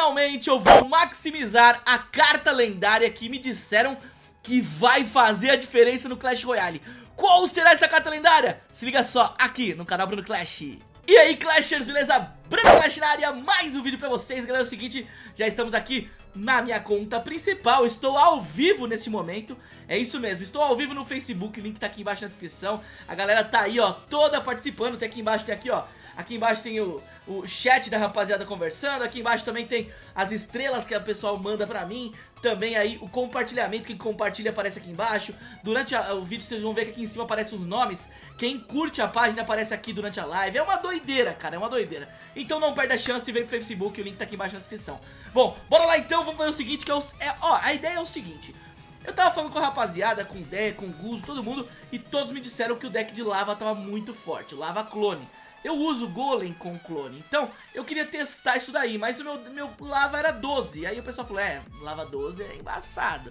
finalmente eu vou maximizar a carta lendária que me disseram que vai fazer a diferença no Clash Royale. Qual será essa carta lendária? Se liga só aqui no canal Bruno Clash. E aí Clashers, beleza? Bruno Clash na área, mais um vídeo pra vocês, galera, é o seguinte, já estamos aqui na minha conta principal, estou ao vivo nesse momento, é isso mesmo, estou ao vivo no Facebook, o link tá aqui embaixo na descrição, a galera tá aí ó, toda participando, tem aqui embaixo, tem aqui ó, Aqui embaixo tem o, o chat da rapaziada conversando. Aqui embaixo também tem as estrelas que a pessoal manda pra mim. Também aí o compartilhamento, quem compartilha aparece aqui embaixo. Durante a, o vídeo vocês vão ver que aqui em cima aparecem os nomes. Quem curte a página aparece aqui durante a live. É uma doideira, cara, é uma doideira. Então não perde a chance e vem pro Facebook, o link tá aqui embaixo na descrição. Bom, bora lá então, vamos fazer o seguinte, que é, o, é ó, a ideia é o seguinte... Eu tava falando com a rapaziada, com o Deck, com o Guzo, todo mundo, e todos me disseram que o deck de lava tava muito forte, lava clone. Eu uso Golem com clone, então eu queria testar isso daí, mas o meu, meu lava era 12. Aí o pessoal falou, é, lava 12 é embaçado.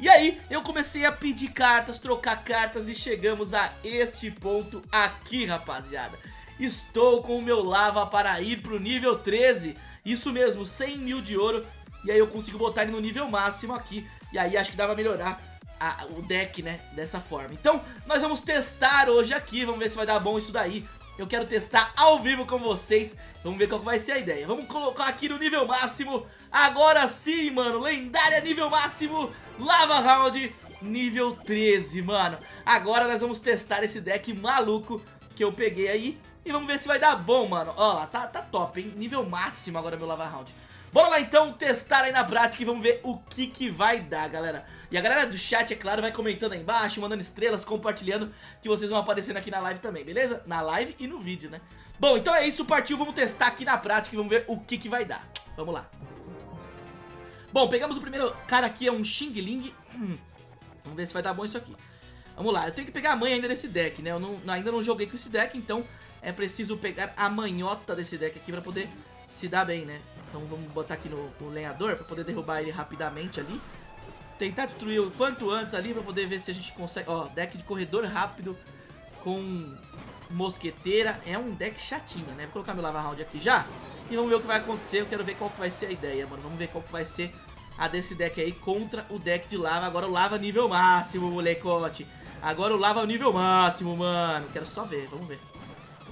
E aí eu comecei a pedir cartas, trocar cartas e chegamos a este ponto aqui, rapaziada. Estou com o meu lava para ir pro nível 13, isso mesmo, 100 mil de ouro. E aí eu consigo botar ele no nível máximo aqui, e aí acho que dá pra melhorar a, o deck, né, dessa forma. Então, nós vamos testar hoje aqui, vamos ver se vai dar bom isso daí. Eu quero testar ao vivo com vocês. Vamos ver qual vai ser a ideia. Vamos colocar aqui no nível máximo. Agora sim, mano. Lendária nível máximo. Lava Round nível 13, mano. Agora nós vamos testar esse deck maluco Que eu peguei aí. E vamos ver se vai dar bom, mano. Ó lá, tá, tá top, hein? Nível máximo agora meu Lava Round Bora lá então testar aí na prática e vamos ver o que que vai dar, galera. E a galera do chat, é claro, vai comentando aí embaixo, mandando estrelas, compartilhando, que vocês vão aparecendo aqui na live também, beleza? Na live e no vídeo, né? Bom, então é isso, partiu, vamos testar aqui na prática e vamos ver o que que vai dar. Vamos lá. Bom, pegamos o primeiro cara aqui, é um Xing Ling. Hum, vamos ver se vai dar bom isso aqui. Vamos lá, eu tenho que pegar a mãe ainda desse deck, né? Eu não, ainda não joguei com esse deck, então é preciso pegar a manhota desse deck aqui pra poder se dar bem, né? Então vamos botar aqui no, no lenhador para poder derrubar ele rapidamente ali. Tentar destruir o quanto antes ali para poder ver se a gente consegue... Ó, deck de corredor rápido com mosqueteira. É um deck chatinho, né? Vou colocar meu lava round aqui já. E vamos ver o que vai acontecer. Eu quero ver qual que vai ser a ideia, mano. Vamos ver qual que vai ser a desse deck aí contra o deck de lava. Agora o lava nível máximo, molecote. Agora o lava nível máximo, mano. Quero só ver, vamos ver.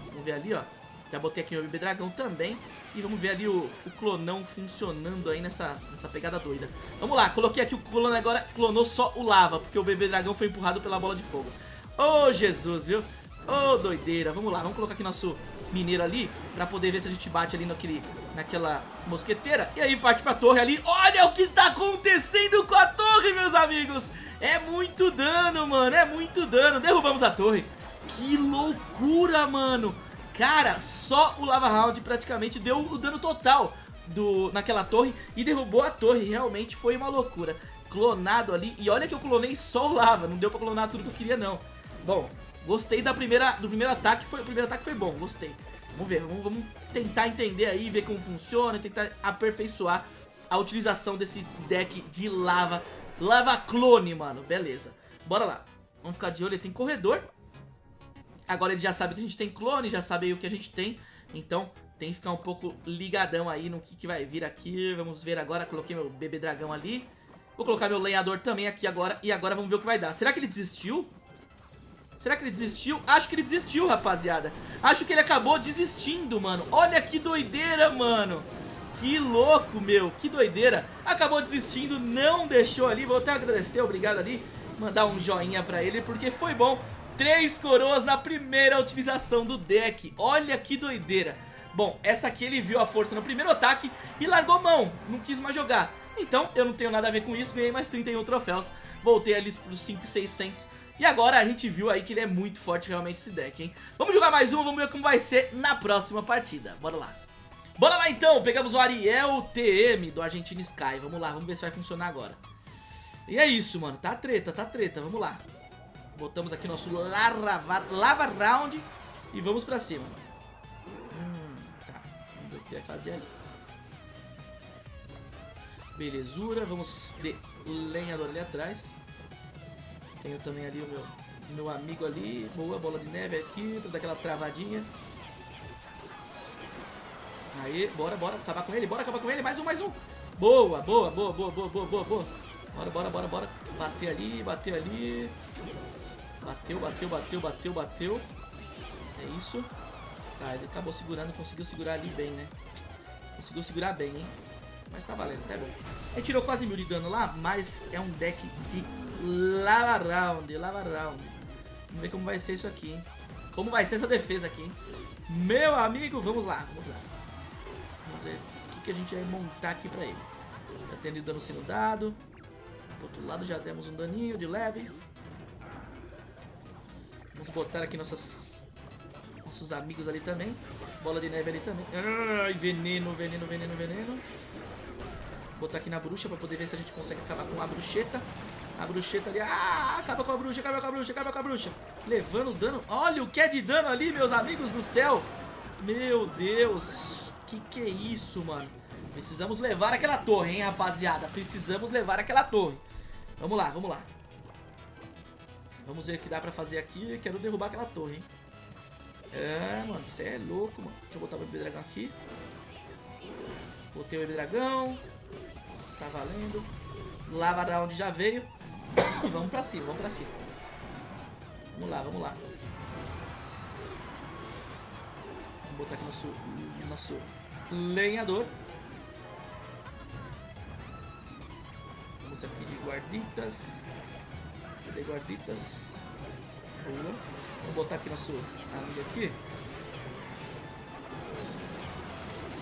Vamos ver ali, ó. Já botei aqui meu bebê dragão também. E vamos ver ali o, o, clonão funcionando aí nessa, nessa pegada doida. Vamos lá, coloquei aqui o clone agora, clonou só o lava, porque o bebê dragão foi empurrado pela bola de fogo. Ô, oh, Jesus, viu? Ô, oh, doideira. Vamos lá, vamos colocar aqui nosso mineiro ali, pra poder ver se a gente bate ali naquele, naquela mosqueteira. E aí parte pra torre ali. Olha o que tá acontecendo com a torre, meus amigos. É muito dano, mano, é muito dano. Derrubamos a torre. Que loucura, mano. Cara, só o Lava Round praticamente deu o dano total do, naquela torre e derrubou a torre. Realmente foi uma loucura. Clonado ali. E olha que eu clonei só o Lava. Não deu pra clonar tudo que eu queria, não. Bom, gostei da primeira, do primeiro ataque. Foi, o primeiro ataque foi bom, gostei. Vamos ver, vamos, vamos tentar entender aí, ver como funciona. Tentar aperfeiçoar a utilização desse deck de lava. Lava clone, mano. Beleza. Bora lá. Vamos ficar de olho. Tem corredor. Agora ele já sabe que a gente tem clone, já sabe o que a gente tem. Então tem que ficar um pouco ligadão aí no que, que vai vir aqui. Vamos ver agora, coloquei meu bebê dragão ali. Vou colocar meu lenhador também aqui agora. E agora vamos ver o que vai dar. Será que ele desistiu? Será que ele desistiu? Acho que ele desistiu, rapaziada. Acho que ele acabou desistindo, mano. Olha que doideira, mano. Que louco, meu. Que doideira. Acabou desistindo, não deixou ali. Vou até agradecer, obrigado ali. Mandar um joinha pra ele, porque foi bom. Três coroas na primeira utilização do deck. Olha que doideira. Bom, essa aqui ele viu a força no primeiro ataque e largou mão, não quis mais jogar. Então, eu não tenho nada a ver com isso, ganhei mais 31 troféus, voltei ali para os 5,600. E agora a gente viu aí que ele é muito forte realmente esse deck, hein? Vamos jogar mais uma, vamos ver como vai ser na próxima partida. Bora lá. Bora lá então, pegamos o Ariel TM do Argentina Sky. Vamos lá, vamos ver se vai funcionar agora. E é isso, mano, tá treta, tá treta, vamos lá. Botamos aqui nosso lava, lava round e vamos pra cima. Hum, tá, vamos ver o que vai fazer ali. Belezura, vamos de lenhador ali atrás. Tenho também ali o meu, meu amigo ali. Boa, bola de neve aqui, pra dar aquela travadinha. Aí, bora, bora, acabar com ele, bora acabar com ele, mais um, mais um. Boa, boa, boa, boa, boa, boa, boa, boa. Bora, bora, bora, bora. Bater ali, bater ali. Bateu, bateu, bateu, bateu, bateu. É isso. Tá, ele acabou segurando, conseguiu segurar ali bem, né? Conseguiu segurar bem, hein? Mas tá valendo, tá bom. Ele tirou quase mil de dano lá, mas é um deck de lava round, lava round. Vamos ver como vai ser isso aqui, hein? Como vai ser essa defesa aqui, hein? Meu amigo, vamos lá, vamos lá. Vamos ver o que, que a gente vai montar aqui pra ele. Já tendo dano sendo dado. Do outro lado já demos um daninho de leve. Vamos botar aqui nossas, nossos amigos ali também. Bola de neve ali também. Ai, veneno, veneno, veneno, veneno. Vou botar aqui na bruxa pra poder ver se a gente consegue acabar com a bruxeta. A bruxeta ali. Ah, acaba com a bruxa, acaba com a bruxa, acaba com a bruxa. Levando dano. Olha o que é de dano ali, meus amigos do céu. Meu Deus. Que que é isso, mano? Precisamos levar aquela torre, hein, rapaziada. Precisamos levar aquela torre. Vamos lá, vamos lá. Vamos ver o que dá pra fazer aqui. Quero derrubar aquela torre, hein. É, mano, você é louco, mano. Deixa eu botar o bebê dragão aqui. Botei o bebê dragão. Tá valendo. Lava da onde já veio. Vamos pra cima, vamos pra cima. Vamos lá, vamos lá. Vamos botar aqui nosso, nosso lenhador. Vamos aqui de guarditas. Cadê guarditas? Boa. Vamos botar aqui nosso amigo aqui.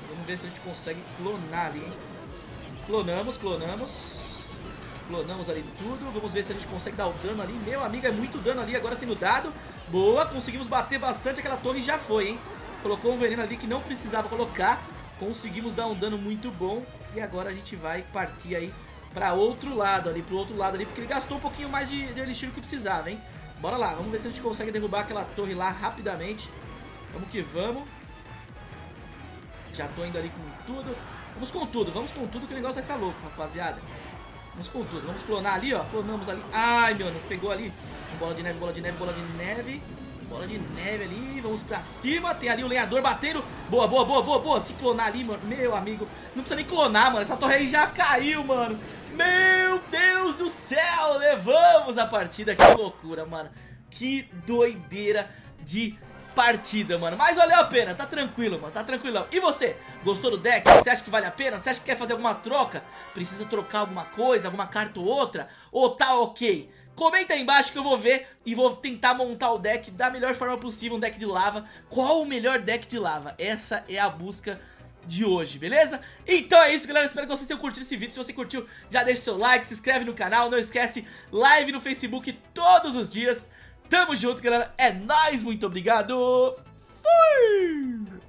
Vamos ver se a gente consegue clonar ali, hein? Clonamos, clonamos. Clonamos ali tudo. Vamos ver se a gente consegue dar o dano ali. Meu amigo, é muito dano ali agora sendo dado. Boa, conseguimos bater bastante aquela torre já foi, hein? Colocou um veneno ali que não precisava colocar. Conseguimos dar um dano muito bom. E agora a gente vai partir aí pra outro lado ali, pro outro lado ali. Porque ele gastou um pouquinho mais de, de elixir que precisava, hein? Bora lá, vamos ver se a gente consegue derrubar aquela torre lá rapidamente. Vamos que vamos. Já tô indo ali com tudo. Vamos com tudo, vamos com tudo que o negócio vai ficar louco, rapaziada. Vamos com tudo. Vamos clonar ali, ó. Clonamos ali. Ai, meu, não pegou ali. Bola de neve, bola de neve, bola de neve. Bola de neve ali. Vamos pra cima. Tem ali o lenhador batendo. Boa, boa, boa, boa, boa. Se clonar ali, mano. Meu amigo. Não precisa nem clonar, mano. Essa torre aí já caiu, mano. Meu Deus do céu. Levamos a partida. Que loucura, mano. Que doideira de partida, mano. Mas valeu a pena, tá tranquilo, mano, tá tranquilão. E você, gostou do deck? Você acha que vale a pena? Você acha que quer fazer alguma troca? Precisa trocar alguma coisa, alguma carta ou outra? Ou tá ok? Comenta aí embaixo que eu vou ver e vou tentar montar o deck da melhor forma possível, um deck de lava. Qual o melhor deck de lava? Essa é a busca de hoje, beleza? Então é isso, galera, espero que vocês tenham curtido esse vídeo Se você curtiu, já deixa seu like, se inscreve no canal Não esquece, live no Facebook todos os dias Tamo junto, galera. É nóis, muito obrigado. Fui!